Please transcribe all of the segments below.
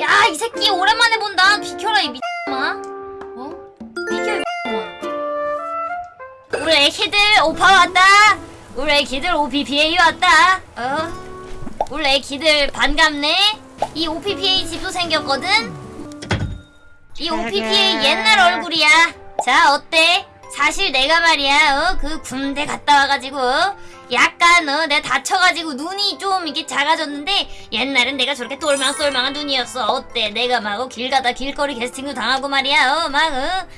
야, 이 새끼 오랜만에 본다. 비켜라, 이 미친놈아. 어? 비켜, 이 미친놈아. 우리 애기들 오파 왔다. 우리 애기들 OPPA 왔다. 어? 우리 애기들 반갑네. 이 OPPA 집도 생겼거든. 이 OPPA 옛날 얼굴이야. 자, 어때? 사실 내가 말이야, 어, 그 군대 갔다 와가지고, 약간, 어, 내가 다쳐가지고 눈이 좀 이렇게 작아졌는데, 옛날엔 내가 저렇게 똘망똘망한 눈이었어. 어때? 내가 막, 어, 길 가다 길거리 캐스팅도 당하고 말이야, 어, 막, 어.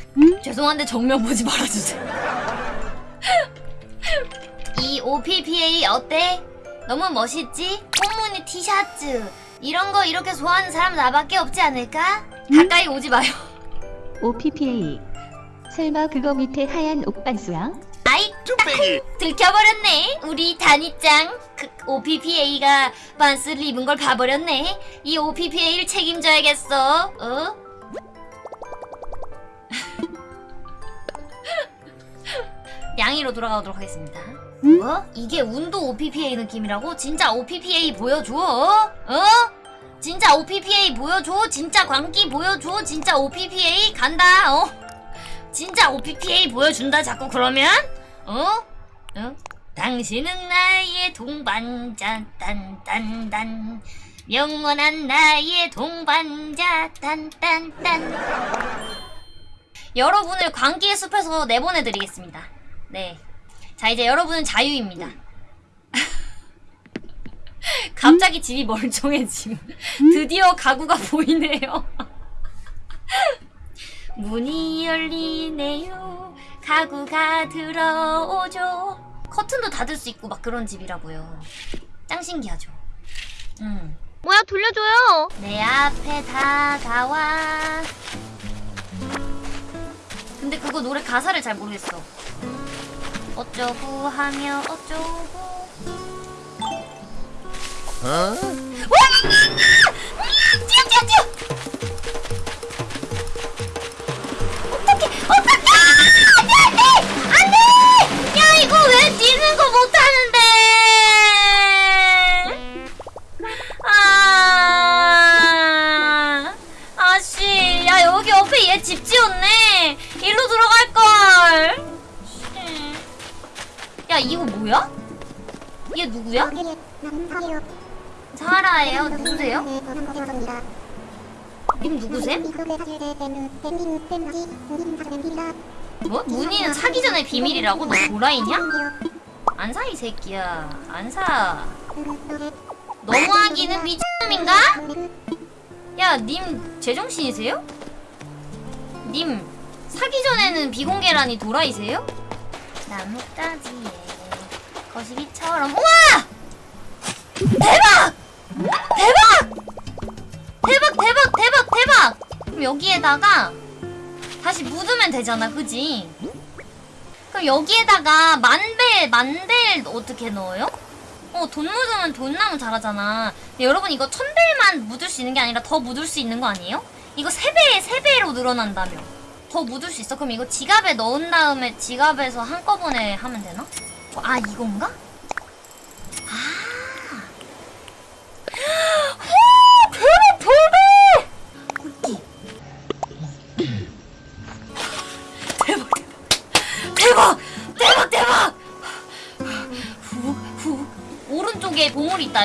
죄송한데 정면 보지 말아주세요. 이 OPPA 어때? 너무 멋있지? 홈무늬 티셔츠. 이런 거 이렇게 좋아하는 사람 나밖에 없지 않을까? 가까이 오지 마요. OPPA 설마 그거 밑에 하얀 옥반수야? 아이, 뚝배기 들켜버렸네. 우리 단이짱. 그 OPPA가 반스를 입은 걸 봐버렸네. 이 OPPA를 책임져야겠어. 어? 양이로 돌아가도록 하겠습니다. 어? 이게 운도 OPPA 느낌이라고? 진짜 OPPA 보여줘? 어? 어? 진짜 OPPA 보여줘? 진짜 광기 보여줘? 진짜 OPPA 간다. 어? 진짜 OPPA 보여준다 자꾸 그러면? 어? 어? 당신은 나의 동반자 딴딴딴 영원한 나의 동반자 딴딴딴 여러분을 광기의 숲에서 내보내드리겠습니다 네. 자 이제 여러분은 자유입니다 갑자기 집이 멀쩡해짐 드디어 가구가 보이네요 문이 열리네요. 가구가 들어오죠. 커튼도 닫을 수 있고 막 그런 집이라고요. 짱 신기하죠. 음. 뭐야 돌려줘요 내 앞에 다가와. 근데 그거 노래 가사를 잘 모르겠어. 어쩌고 하며 어쩌고. 어? 사라예요 누구세요? 님 누구세요? 뭐? 문희는 사기 전에 비밀이라고? 너 도라이냐? 안 사 이 새끼야 안 사 너무하기는 미친놈인가? 야 님 제정신이세요? 님 사기 전에는 비공개라니 도라이세요? 나뭇가지에 거시기처럼 우와! 대박! 대박! 대박 대박 대박 대박! 그럼 여기에다가 다시 묻으면 되잖아 그지? 그럼 여기에다가 만벨 만벨 어떻게 넣어요? 어 돈 묻으면 돈나무 잘하잖아 근데 여러분 이거 천벨만 묻을 수 있는 게 아니라 더 묻을 수 있는 거 아니에요? 이거 세배세배로 늘어난다며 더 묻을 수 있어? 그럼 이거 지갑에 넣은 다음에 지갑에서 한꺼번에 하면 되나? 어, 아 이건가?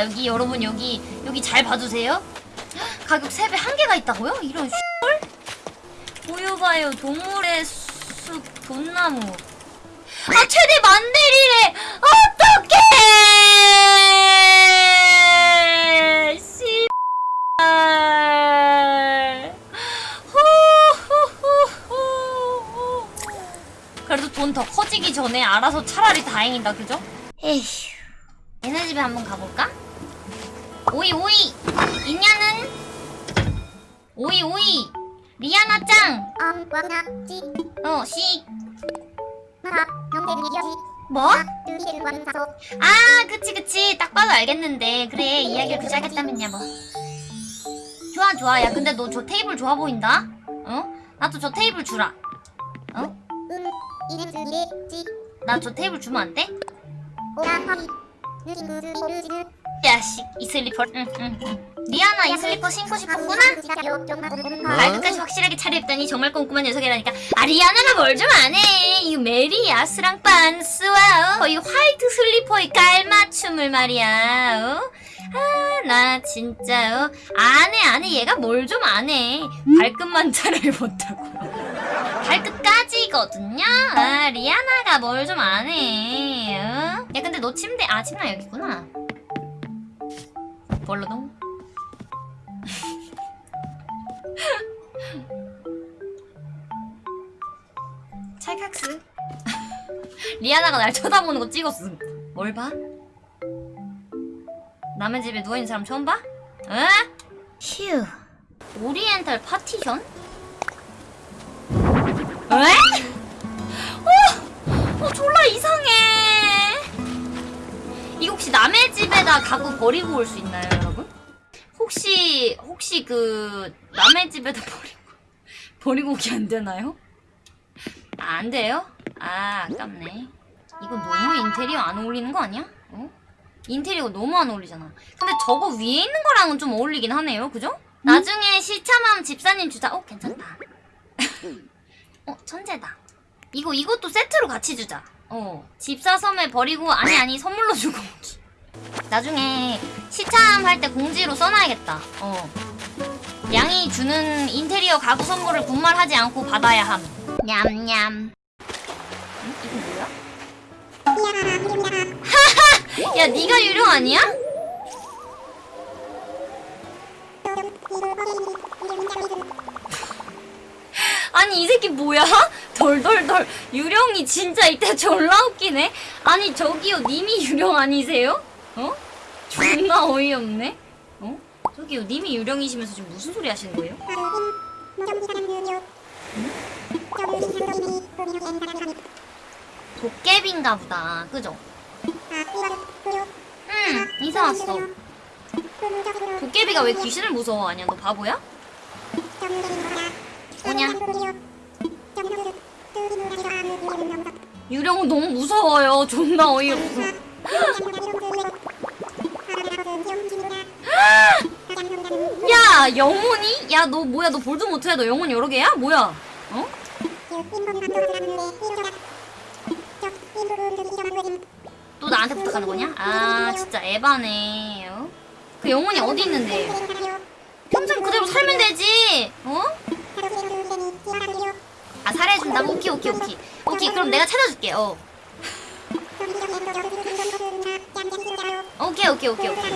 여기 여러분 여기 여기 잘 봐주세요 가격 3배 한 개가 있다고요? 이런 헐 보여봐요 동물의 숲 돈나무 아 최대 만대리래 어떡해. 그래도 돈 더 커지기 전에 알아서 차라리 다행이다 그죠? 에휴 얘네 집에 한번 가볼까? 오이 오이 있냐는 오이 오이 리아나 짱 어, 씨. 뭐? 아, 그치, 그치. 딱 봐도 알겠는데. 그래, 이야기를 그렇게 하겠다면야, 뭐. 좋아, 좋아. 야, 근데 너 저 테이블 좋아 보인다? 어? 나도 저 테이블 주라. 어? 나 저 테이블 주면 안 돼? 야, 씨. 이 슬리퍼. 응, 응, 응. 리아나 이 슬리퍼 신고 싶었구나? 발끝까지 확실하게 차려입다니 정말 꼼꼼한 녀석이라니까 아 리아나가 뭘좀 아네 이 메리야스랑 빤스와 어? 이 white 슬리퍼의 깔맞춤을 말이야 어? 아나 진짜 어? 안해 안해 얘가 뭘좀 아네 발끝만 차려입었다고요 발끝까지거든요 아 리아나가 뭘좀 아네 어? 야 근데 너 침대 아 침대 여기 있구나 벌러동 찰칵스 리아나가 날 쳐다보는 거 찍었음 뭘 봐? 남의 집에 누워있는 사람 처음 봐? 에? 휴 oriental partition? 에? 어? 어 졸라 이상해 혹시 남의 집에다 가구 버리고 올 수 있나요 여러분? 혹시 혹시 그 남의 집에다 버리고 버리고 오기 안 되나요? 아, 안 돼요? 아 아깝네 이거 너무 인테리어 안 어울리는 거 아니야? 어? 인테리어 너무 안 어울리잖아 근데 저거 위에 있는 거랑은 좀 어울리긴 하네요 그죠? 나중에 시참하면 집사님 주자 어 괜찮다 어 천재다 이거 이것도 세트로 같이 주자 어 집사 섬에 버리고 아니 아니 선물로 주고 나중에 시참할 때 공지로 써놔야겠다 어 양이 주는 인테리어 가구 선물을 분말하지 않고 받아야 함 냠냠 응? 이거 뭐야? 하하! 야 네가 유령 아니야? 아니 이 새끼 뭐야? 덜덜덜 유령이 진짜 이때 졸라 웃기네 아니 저기요 님이 유령 아니세요? 어? 존나 어이없네 어? 저기요 님이 유령이시면서 지금 무슨 소리 하시는 거예요? 도깨비인가 보다 그죠? 응 이사 왔어 도깨비가 왜 귀신을 무서워하냐 너 바보야? 뭐냐? 유령은 너무 무서워요 존나 어이없어 야 영혼이? 야 너 뭐야 너 볼드모트야 너 영혼 여러 개야? 뭐야? 어? 또 나한테 부탁하는 거냐? 아 진짜 에바네 어? 그 영혼이 어디 있는데 평생 그대로 살면 되지 어? 아 살해준다고? 오케이 오케이 오케이 오케이 그럼 내가 찾아줄게 어 오케이 오케이 오케이 오케이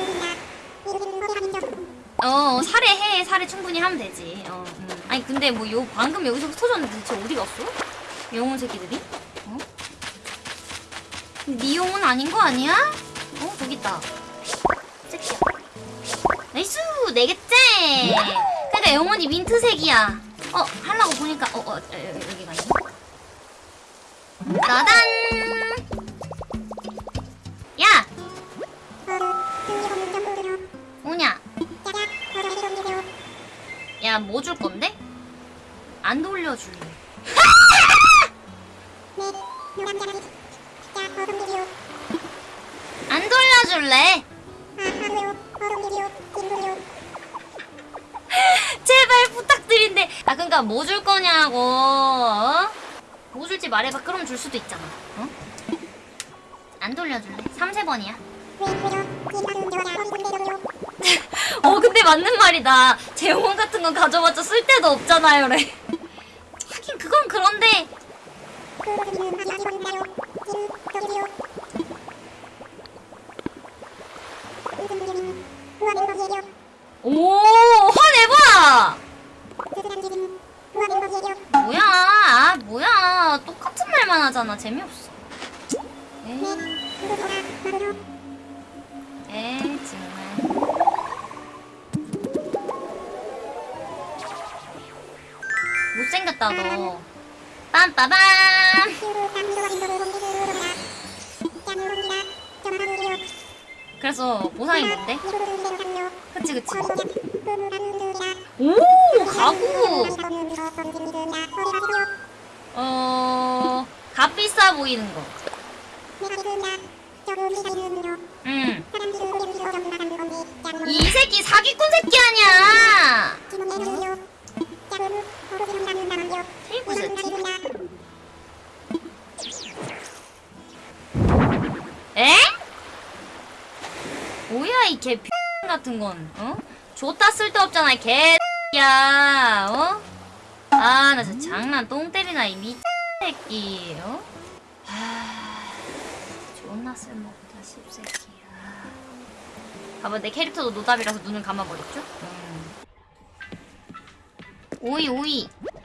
어 살해해 살해 충분히 하면 되지 어 음. 아니 근데 뭐 요 방금 여기서 터졌는데 대체 어디 갔어? 영혼 새끼들이? 어? 네 영혼 아닌 거 아니야? 어 저기 있다 새끼야 nice 네 개째 그러니까 영혼이 민트색이야 어 하려고 보니까 어, 어 여- 여- 여기 따단 야! 뭐냐? 야 뭐 줄 건데? 안 돌려줄래 안 돌려줄래? 제발 부탁드린데 아 그니까 뭐 줄 거냐고 어? 뭐 줄지 말해봐. 그럼 줄 수도 있잖아. 어? 안 돌려줄래? 3, 세 번이야. 어 근데 맞는 말이다. 제 영혼 같은 건 가져봤자 쓸데도 없잖아요 래. 하긴 그건 그런데 오 화내봐 뭐야 아 뭐야 똑같은 말만 하잖아 재미없어. 에이, 에이 정말. 못생겼다 너. 빰빠밤. 그래서 보상이 뭔데? 그치 그치. 오 가구 비싸 보이는 거 응. 이 새끼 사기꾼 새끼 아니야 에? 뭐야 이개 같은 건 어? 좋다 쓸데없잖아 이 개야 어? 아 나 진짜 장난 똥 때리나 이 미 친 새끼 어? 하... 존나 쓸모없다 씹새끼야 봐봐 내 캐릭터도 노답이라서 눈을 감아버렸죠? 음. 오이 오이 어?